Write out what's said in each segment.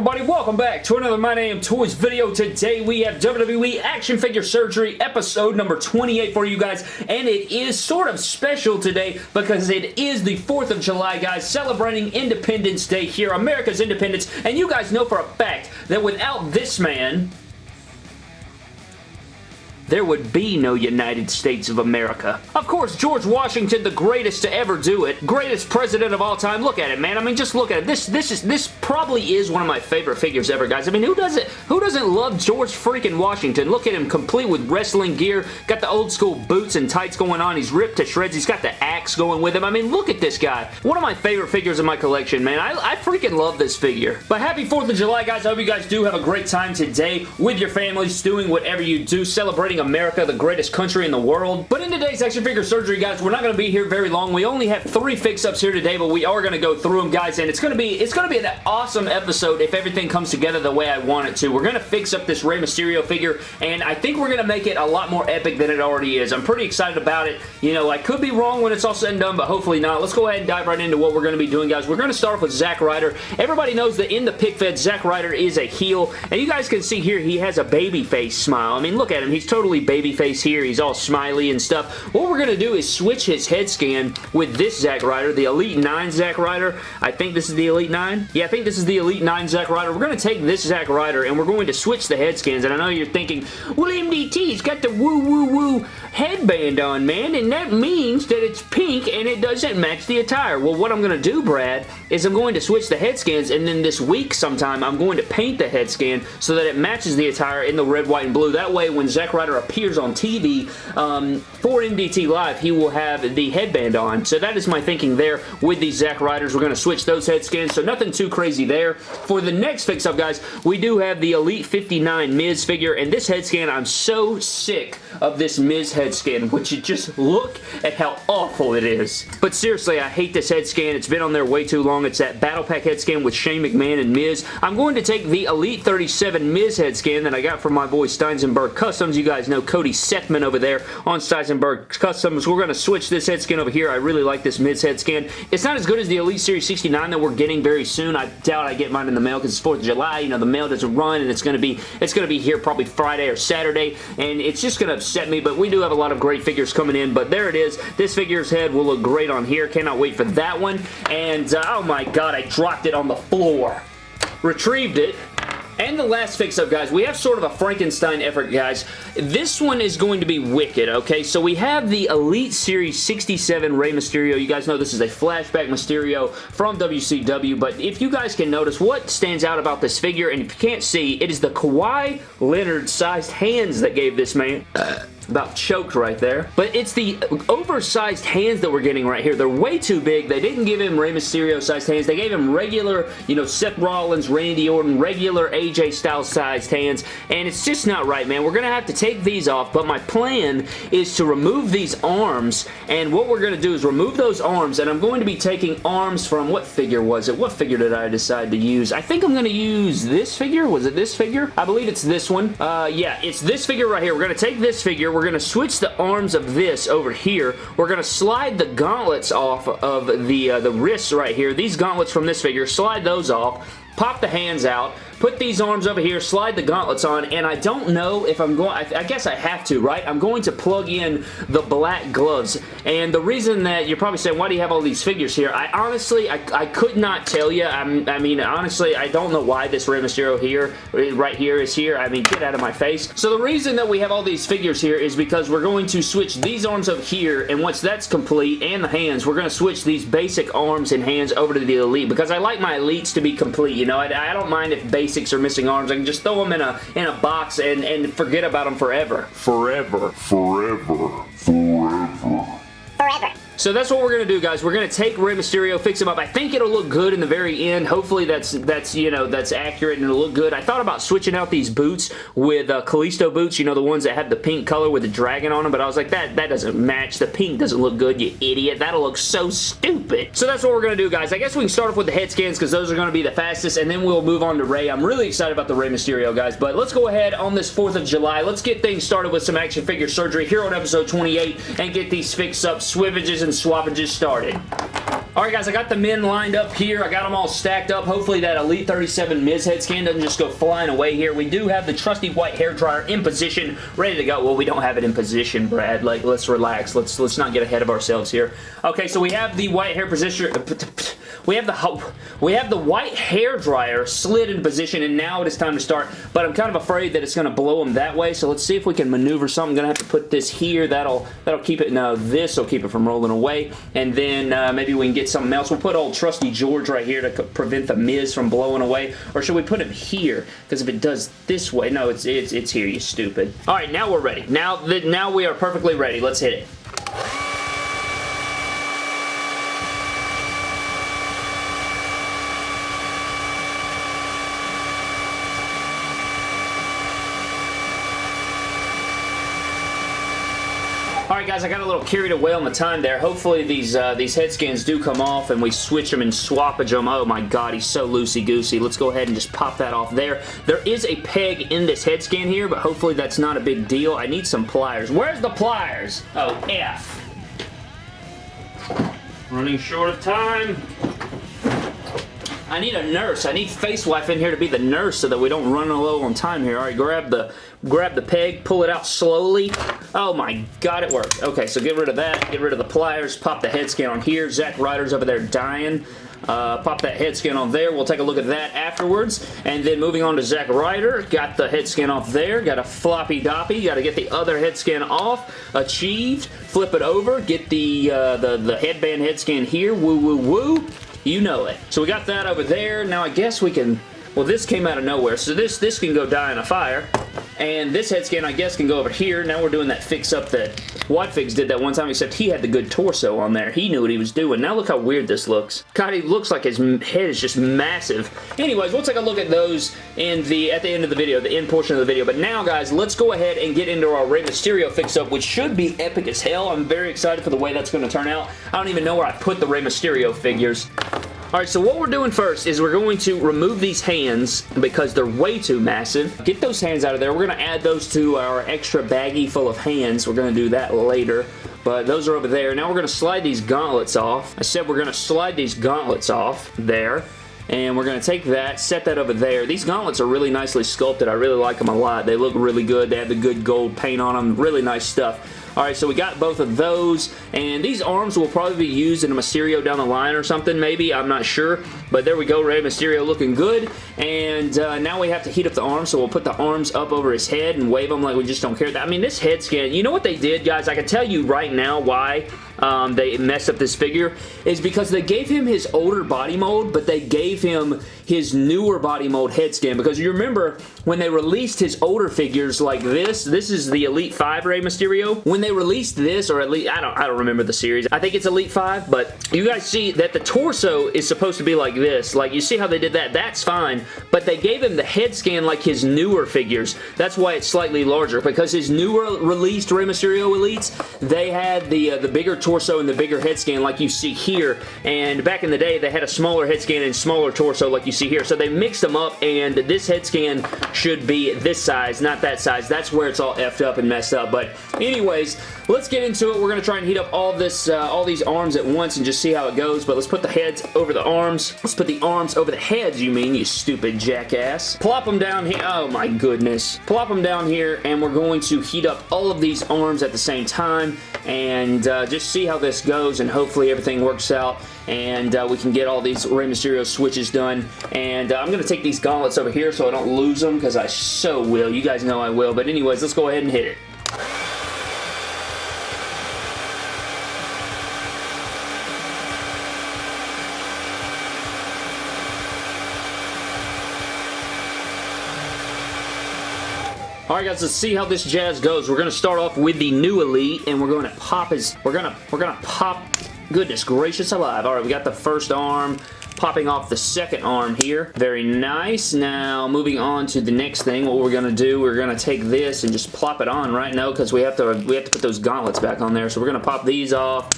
everybody? Welcome back to another My Damn Toys video. Today we have WWE Action Figure Surgery episode number 28 for you guys, and it is sort of special today because it is the 4th of July, guys, celebrating Independence Day here, America's independence, and you guys know for a fact that without this man, there would be no United States of America. Of course, George Washington, the greatest to ever do it, greatest president of all time. Look at it, man. I mean, just look at it. This, this is, this probably is one of my favorite figures ever, guys. I mean, who doesn't, who doesn't love George freaking Washington? Look at him, complete with wrestling gear, got the old school boots and tights going on. He's ripped to shreds. He's got the axe going with him. I mean, look at this guy. One of my favorite figures in my collection, man. I, I freaking love this figure. But happy 4th of July, guys. I hope you guys do have a great time today with your families, doing whatever you do, celebrating America, the greatest country in the world. But in today's action figure surgery, guys, we're not going to be here very long. We only have three fix-ups here today, but we are going to go through them, guys, and it's going to be it's going to be an awesome episode if everything comes together the way I want it to. We're going to fix up this Rey Mysterio figure, and I think we're going to make it a lot more epic than it already is. I'm pretty excited about it. You know, I could be wrong when it's all said and done, but hopefully not. Let's go ahead and dive right into what we're going to be doing, guys. We're going to start off with Zack Ryder. Everybody knows that in the pick fed, Zack Ryder is a heel, and you guys can see here he has a baby face smile. I mean, look at him. He's totally baby face here. He's all smiley and stuff. What we're going to do is switch his head scan with this Zack Ryder, the Elite 9 Zack Ryder. I think this is the Elite 9. Yeah, I think this is the Elite 9 Zack Ryder. We're going to take this Zack Ryder and we're going to switch the head scans. And I know you're thinking, well, MDT's got the woo-woo-woo headband on, man, and that means that it's pink and it doesn't match the attire. Well, what I'm going to do, Brad, is I'm going to switch the head scans and then this week sometime I'm going to paint the head scan so that it matches the attire in the red, white, and blue. That way, when Zack Ryder appears on TV um, for MDT Live, he will have the headband on. So that is my thinking there with these Zack Riders. We're going to switch those head scans, so nothing too crazy there. For the next fix-up, guys, we do have the Elite 59 Miz figure, and this head scan, I'm so sick of this Miz head scan. Would you just look at how awful it is? But seriously, I hate this head scan. It's been on there way too long. It's that Battle Pack head scan with Shane McMahon and Miz. I'm going to take the Elite 37 Miz head scan that I got from my boy Steinsenberg Customs. You guys know Cody Sethman over there on Steinsenberg Customs. We're going to switch this head scan over here. I really like this Miz head scan. It's not as good as the Elite Series 69 that we're getting very soon. I doubt I get mine in the mail because it's 4th of July. You know, the mail doesn't run and it's going to be it's going to be here probably Friday or Saturday and it's just going to upset me, but we do have a lot of great figures coming in, but there it is. This figure's head will look great on here. Cannot wait for that one. And, uh, oh my god, I dropped it on the floor. Retrieved it, and the last fix-up, guys, we have sort of a Frankenstein effort, guys. This one is going to be wicked, okay? So we have the Elite Series 67 Rey Mysterio. You guys know this is a flashback Mysterio from WCW, but if you guys can notice what stands out about this figure, and if you can't see, it is the Kawhi Leonard-sized hands that gave this man... Uh, about choked right there. But it's the oversized hands that we're getting right here. They're way too big. They didn't give him Rey Mysterio sized hands. They gave him regular, you know, Seth Rollins, Randy Orton, regular AJ Styles sized hands. And it's just not right, man. We're going to have to take these off. But my plan is to remove these arms. And what we're going to do is remove those arms. And I'm going to be taking arms from, what figure was it? What figure did I decide to use? I think I'm going to use this figure. Was it this figure? I believe it's this one. Uh, yeah, it's this figure right here. We're going to take this figure. We're we're going to switch the arms of this over here. We're going to slide the gauntlets off of the, uh, the wrists right here. These gauntlets from this figure, slide those off pop the hands out, put these arms over here, slide the gauntlets on, and I don't know if I'm going, I, guess I have to, right? I'm going to plug in the black gloves, and the reason that you're probably saying, why do you have all these figures here? I honestly, I, I could not tell you. I'm, I mean, honestly, I don't know why this Rey Mysterio here, right here is here. I mean, get out of my face. So the reason that we have all these figures here is because we're going to switch these arms over here, and once that's complete, and the hands, we're going to switch these basic arms and hands over to the Elite, because I like my Elites to be complete, you know, I, I, don't mind if basics are missing arms. I can just throw them in a in a box and, and forget about them forever. Forever. Forever. Forever. So that's what we're going to do, guys. We're going to take Rey Mysterio, fix him up. I think it'll look good in the very end. Hopefully that's, that's you know, that's accurate and it'll look good. I thought about switching out these boots with uh, Kalisto boots, you know, the ones that have the pink color with the dragon on them, but I was like, that, that doesn't match. The pink doesn't look good, you idiot. That'll look so stupid. So that's what we're going to do, guys. I guess we can start off with the head scans because those are going to be the fastest, and then we'll move on to Rey. I'm really excited about the Rey Mysterio, guys, but let's go ahead on this 4th of July. Let's get things started with some action figure surgery here on episode 28 and get these fix-up swivages and swappages just started. Alright guys, I got the men lined up here. I got them all stacked up. Hopefully that Elite 37 Miz head scan doesn't just go flying away here. We do have the trusty white hair dryer in position, ready to go. Well, we don't have it in position, Brad. Like, let's relax. Let's let's not get ahead of ourselves here. Okay, so we have the white hair position uh, we have the we have the white hair dryer slid in position and now it is time to start but I'm kind of afraid that it's going to blow them that way so let's see if we can maneuver something. I'm going to have to put this here. That'll that'll keep it. Now this will keep it from rolling away and then uh, maybe we can get something else. We'll put old trusty George right here to prevent the Miz from blowing away or should we put him here because if it does this way no it's it's it's here you stupid. Alright now we're ready. Now that now we are perfectly ready. Let's hit it. Alright guys, I got a little carried away on the time there. Hopefully these uh, these head scans do come off and we switch them and swappage them. Oh my god, he's so loosey-goosey. Let's go ahead and just pop that off there. There is a peg in this head scan here, but hopefully that's not a big deal. I need some pliers. Where's the pliers? Oh, F. Running short of time. I need a nurse. I need Face Wife in here to be the nurse so that we don't run low on time here. All right, grab the grab the peg, pull it out slowly. Oh my god, it worked. Okay, so get rid of that. Get rid of the pliers. Pop the head scan on here. Zack Ryder's over there dying. Uh, pop that head scan on there. We'll take a look at that afterwards. And then moving on to Zack Ryder. Got the head scan off there. Got a floppy doppy. Got to get the other head scan off. Achieved. Flip it over. Get the, uh, the, the headband head scan here. Woo, woo, woo. You know it. So we got that over there. Now I guess we can... Well, this came out of nowhere. So this, this can go die in a fire. And this head scan, I guess, can go over here. Now we're doing that fix-up that Whatfix did that one time, except he had the good torso on there. He knew what he was doing. Now look how weird this looks. God, he looks like his head is just massive. Anyways, we'll take a look at those in the at the end of the video, the end portion of the video. But now, guys, let's go ahead and get into our Rey Mysterio fix-up, which should be epic as hell. I'm very excited for the way that's going to turn out. I don't even know where I put the Rey Mysterio figures. Alright, so what we're doing first is we're going to remove these hands because they're way too massive. Get those hands out of there. We're going to add those to our extra baggie full of hands. We're going to do that later but those are over there. Now we're going to slide these gauntlets off. I said we're going to slide these gauntlets off there. And we're going to take that, set that over there. These gauntlets are really nicely sculpted. I really like them a lot. They look really good. They have the good gold paint on them. Really nice stuff. Alright, so we got both of those, and these arms will probably be used in a Mysterio down the line or something, maybe. I'm not sure, but there we go. Rey Mysterio looking good, and uh, now we have to heat up the arms, so we'll put the arms up over his head and wave them like we just don't care. I mean, this head scan, you know what they did, guys? I can tell you right now why um, they messed up this figure is because they gave him his older body mold, but they gave him his newer body mold head scan because you remember when they released his older figures like this, this is the Elite 5 Rey Mysterio. When they released this, or at least, I don't, I don't remember the series. I think it's Elite 5, but you guys see that the torso is supposed to be like this. Like, you see how they did that? That's fine, but they gave him the head scan like his newer figures. That's why it's slightly larger, because his newer released Rey Mysterio Elites, they had the, uh, the bigger torso torso and the bigger head scan like you see here. And back in the day, they had a smaller head scan and smaller torso like you see here. So they mixed them up and this head scan should be this size, not that size. That's where it's all effed up and messed up. But anyways, let's get into it. We're going to try and heat up all this, uh, all these arms at once and just see how it goes. But let's put the heads over the arms. Let's put the arms over the heads, you mean, you stupid jackass. Plop them down here. Oh my goodness. Plop them down here and we're going to heat up all of these arms at the same time and uh, just see how this goes and hopefully everything works out and uh, we can get all these Rey Mysterio switches done. And uh, I'm going to take these gauntlets over here so I don't lose them because I so will. You guys know I will. But anyways, let's go ahead and hit it. Alright guys, let's see how this jazz goes. We're going to start off with the new Elite, and we're going to pop his... We're going to... We're going to pop... Goodness gracious alive. Alright, we got the first arm popping off the second arm here. Very nice. Now, moving on to the next thing, what we're going to do, we're going to take this and just plop it on right now because we have to we have to put those gauntlets back on there. So we're going to pop these off.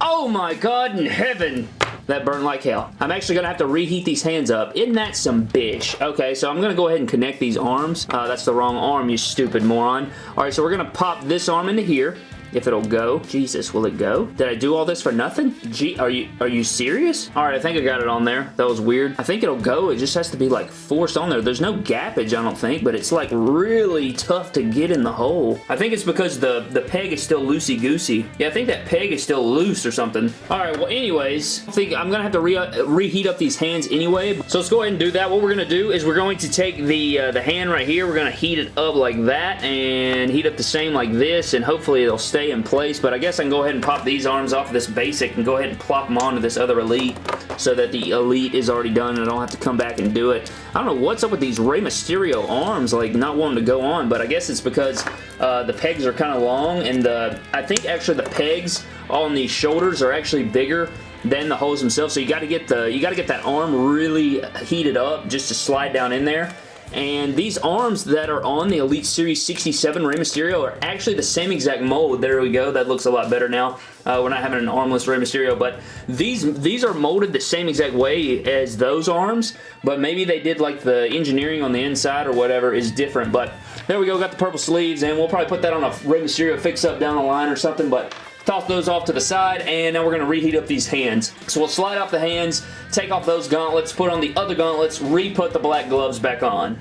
Oh my god in heaven! That burn like hell. I'm actually going to have to reheat these hands up. Isn't that some bitch? Okay, so I'm going to go ahead and connect these arms. Uh, that's the wrong arm, you stupid moron. Alright, so we're going to pop this arm into here. If it'll go. Jesus, will it go? Did I do all this for nothing? Gee, are you are you serious? All right, I think I got it on there. That was weird. I think it'll go. It just has to be like forced on there. There's no gappage, I don't think, but it's like really tough to get in the hole. I think it's because the, the peg is still loosey-goosey. Yeah, I think that peg is still loose or something. All right, well, anyways, I think I'm gonna have to re reheat up these hands anyway. So let's go ahead and do that. What we're gonna do is we're going to take the, uh, the hand right here. We're gonna heat it up like that and heat up the same like this and hopefully it'll stay in place. But I guess I can go ahead and pop these arms off of this basic and go ahead and plop them onto this other Elite so that the Elite is already done and I don't have to come back and do it. I don't know what's up with these Rey Mysterio arms, like not wanting to go on, but I guess it's because uh, the pegs are kind of long and the, I think actually the pegs on these shoulders are actually bigger than the holes themselves. So you got to get the you got to get that arm really heated up just to slide down in there. And these arms that are on the Elite Series 67 Rey Mysterio are actually the same exact mold. There we go. That looks a lot better now. Uh, we're not having an armless Rey Mysterio, but these these are molded the same exact way as those arms, but maybe they did like the engineering on the inside or whatever is different. But there we go. Got the purple sleeves, and we'll probably put that on a Rey Mysterio fix-up down the line or something, but toss those off to the side, and now we're going to reheat up these hands. So we'll slide off the hands, take off those gauntlets, put on the other gauntlets, re-put the black gloves back on.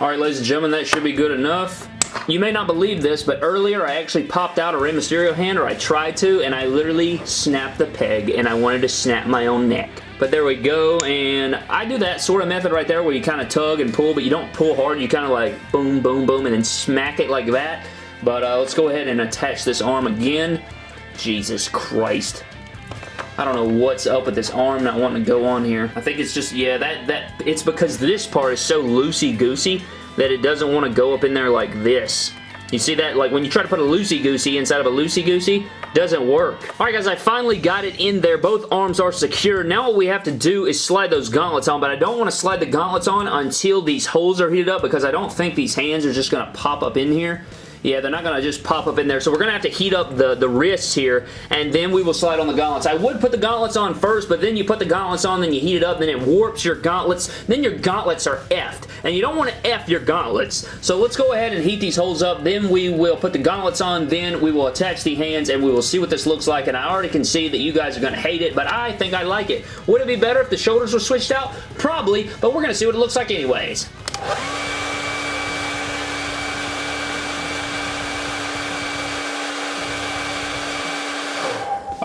Alright, ladies and gentlemen, that should be good enough. You may not believe this, but earlier I actually popped out a Rey Mysterio hand, or I tried to, and I literally snapped the peg, and I wanted to snap my own neck. But there we go, and I do that sort of method right there where you kind of tug and pull, but you don't pull hard. You kind of like boom, boom, boom, and then smack it like that. But uh, let's go ahead and attach this arm again. Jesus Christ. I don't know what's up with this arm not wanting to go on here. I think it's just, yeah, that, that it's because this part is so loosey-goosey that it doesn't want to go up in there like this. You see that? Like when you try to put a loosey-goosey inside of a loosey-goosey, doesn't work. Alright guys, I finally got it in there. Both arms are secure. Now what we have to do is slide those gauntlets on, but I don't want to slide the gauntlets on until these holes are heated up because I don't think these hands are just going to pop up in here. Yeah, they're not going to just pop up in there. So we're going to have to heat up the, the wrists here, and then we will slide on the gauntlets. I would put the gauntlets on first, but then you put the gauntlets on, then you heat it up, then it warps your gauntlets. Then your gauntlets are effed, and you don't want to F your gauntlets. So let's go ahead and heat these holes up. Then we will put the gauntlets on, then we will attach the hands, and we will see what this looks like. And I already can see that you guys are going to hate it, but I think I like it. Would it be better if the shoulders were switched out? Probably, but we're going to see what it looks like anyways.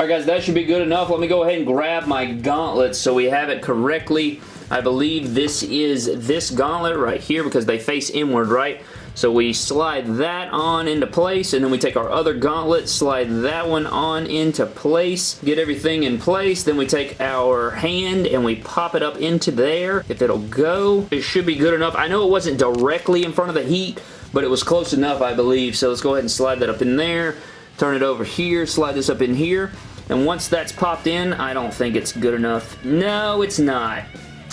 Guys, that should be good enough. Let me go ahead and grab my gauntlet so we have it correctly. I believe this is this gauntlet right here because they face inward, right? So we slide that on into place and then we take our other gauntlet, slide that one on into place, get everything in place. Then we take our hand and we pop it up into there. If it'll go, it should be good enough. I know it wasn't directly in front of the heat, but it was close enough, I believe. So let's go ahead and slide that up in there turn it over here, slide this up in here, and once that's popped in, I don't think it's good enough. No, it's not.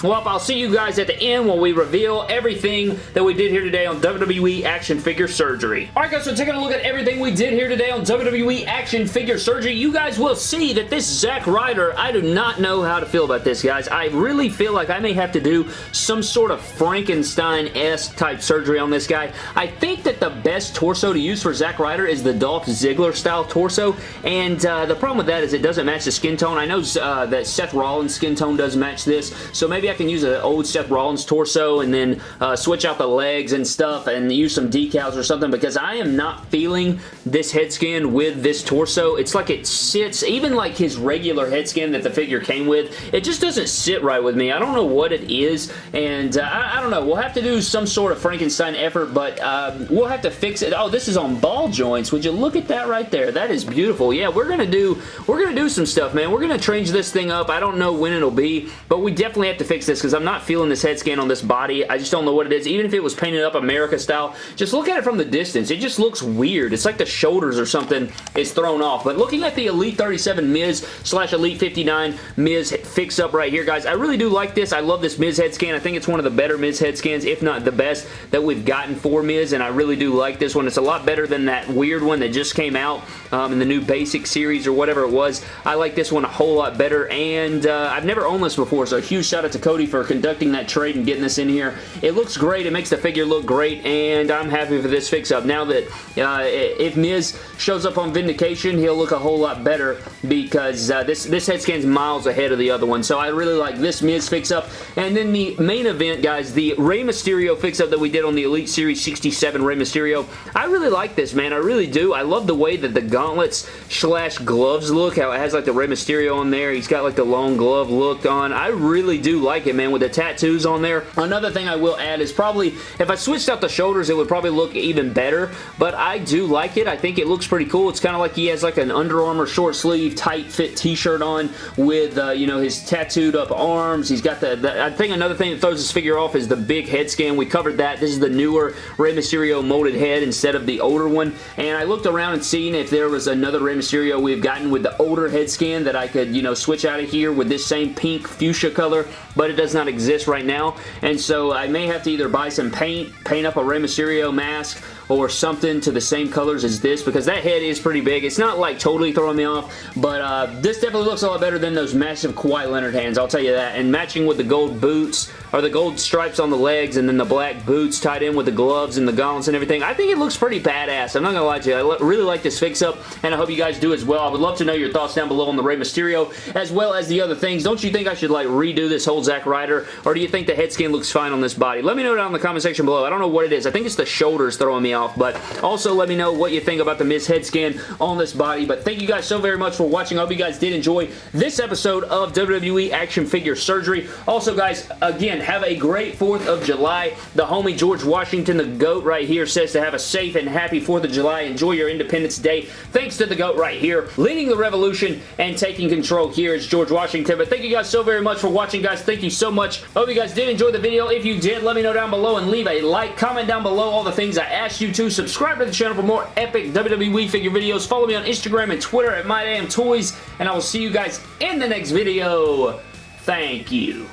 Well, I'll see you guys at the end when we reveal everything that we did here today on WWE Action Figure Surgery. Alright guys, so taking a look at everything we did here today on WWE Action Figure Surgery, you guys will see that this Zack Ryder, I do not know how to feel about this, guys. I really feel like I may have to do some sort of Frankenstein-esque type surgery on this guy. I think that the best torso to use for Zack Ryder is the Dolph Ziggler style torso, and uh, the problem with that is it doesn't match the skin tone. I know uh, that Seth Rollins' skin tone does match this, so maybe I can use an old Seth Rollins torso and then uh, switch out the legs and stuff and use some decals or something because I am not feeling this head scan with this torso. It's like it sits, even like his regular head scan that the figure came with, it just doesn't sit right with me. I don't know what it is and uh, I, I, don't know. We'll have to do some sort of Frankenstein effort but um, we'll have to fix it. Oh, this is on ball joints. Would you look at that right there? That is beautiful. Yeah, we're going to do we're going to do some stuff, man. We're going to change this thing up. I don't know when it'll be, but we definitely have to fix this because I'm not feeling this head scan on this body. I just don't know what it is. Even if it was painted up America style, just look at it from the distance. It just looks weird. It's like the shoulders or something is thrown off. But looking at the Elite 37 Miz slash Elite 59 Miz fix up right here, guys, I really do like this. I love this Miz head scan. I think it's one of the better Miz head scans, if not the best, that we've gotten for Miz, and I really do like this one. It's a lot better than that weird one that just came out um, in the new Basic series or whatever it was. I like this one a whole lot better, and uh, I've never owned this before, so a huge shout out to Cody for conducting that trade and getting this in here. It looks great. It makes the figure look great, and I'm happy for this fix-up. Now that uh, if Miz shows up on Vindication, he'll look a whole lot better because uh, this, this head scan's miles ahead of the other one. So I really like this Miz fix-up. And then the main event, guys, the Rey Mysterio fix-up that we did on the Elite Series 67 Rey Mysterio. I really like this, man. I really do. I love the way that the gauntlets slash gloves look. How it has like the Rey Mysterio on there. He's got like the long glove look on. I really do like it, man, with the tattoos on there. Another thing I will add is probably, if I switched out the shoulders, it would probably look even better, but I do like it. I think it looks pretty cool. It's kind of like he has like an Under Armour short sleeve tight fit t-shirt on with, uh, you know, his tattooed up arms. He's got the, the, I think another thing that throws this figure off is the big head scan. We covered that. This is the newer Rey Mysterio molded head instead of the older one, and I looked around and seen if there was another Rey Mysterio we've gotten with the older head scan that I could, you know, switch out of here with this same pink fuchsia color, but it does not exist right now, and so I may have to either buy some paint, paint up a Rey Mysterio mask, or something to the same colors as this because that head is pretty big. It's not like totally throwing me off, but uh, this definitely looks a lot better than those massive Kawhi Leonard hands, I'll tell you that. And matching with the gold boots, or the gold stripes on the legs, and then the black boots tied in with the gloves and the gauntlets and everything, I think it looks pretty badass. I'm not going to lie to you. I really like this fix-up, and I hope you guys do as well. I would love to know your thoughts down below on the Rey Mysterio, as well as the other things. Don't you think I should like redo this whole Zack Ryder, or do you think the head scan looks fine on this body? Let me know down in the comment section below. I don't know what it is. I think it's the shoulders throwing me off, but also let me know what you think about the Miz head scan on this body. But thank you guys so very much for watching. I hope you guys did enjoy this episode of WWE Action Figure Surgery. Also, guys, again, have a great 4th of July. The homie George Washington, the GOAT right here, says to have a safe and happy 4th of July. Enjoy your Independence Day. Thanks to the GOAT right here, leading the revolution and taking control here is George Washington. But thank you guys so very much for watching, guys. Thank you so much. Hope you guys did enjoy the video. If you did, let me know down below and leave a like. Comment down below all the things I asked you to. Subscribe to the channel for more epic WWE figure videos. Follow me on Instagram and Twitter at MyDamnToys, and I will see you guys in the next video. Thank you.